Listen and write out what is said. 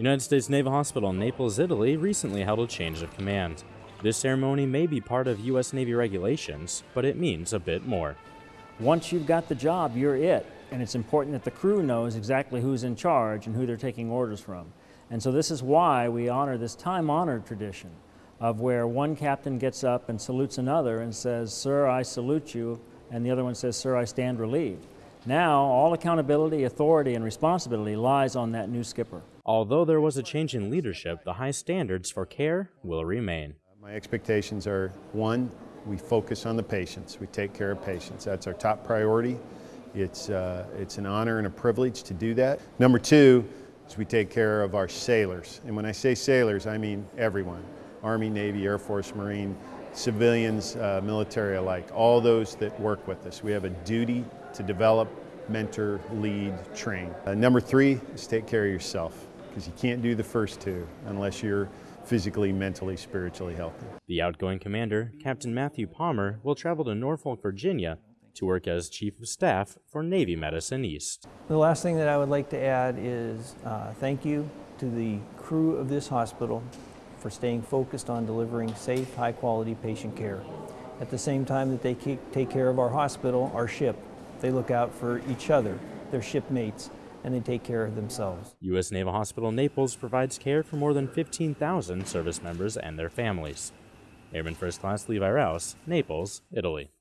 United States Naval Hospital in Naples, Italy recently held a change of command. This ceremony may be part of U.S. Navy regulations, but it means a bit more. Once you've got the job, you're it. And it's important that the crew knows exactly who's in charge and who they're taking orders from. And so this is why we honor this time-honored tradition of where one captain gets up and salutes another and says, Sir, I salute you, and the other one says, Sir, I stand relieved. Now, all accountability, authority, and responsibility lies on that new skipper. Although there was a change in leadership, the high standards for care will remain. My expectations are one, we focus on the patients. We take care of patients. That's our top priority. It's, uh, it's an honor and a privilege to do that. Number two is we take care of our sailors. And when I say sailors, I mean everyone. Army, Navy, Air Force, Marine, civilians, uh, military alike, all those that work with us. We have a duty to develop, mentor, lead, train. Uh, number three is take care of yourself because you can't do the first two unless you're physically, mentally, spiritually healthy. The outgoing commander, Captain Matthew Palmer, will travel to Norfolk, Virginia to work as Chief of Staff for Navy Medicine East. The last thing that I would like to add is uh, thank you to the crew of this hospital for staying focused on delivering safe, high quality patient care. At the same time that they take care of our hospital, our ship, they look out for each other, their shipmates, and they take care of themselves. U.S. Naval Hospital Naples provides care for more than 15,000 service members and their families. Airman First Class Levi Rouse, Naples, Italy.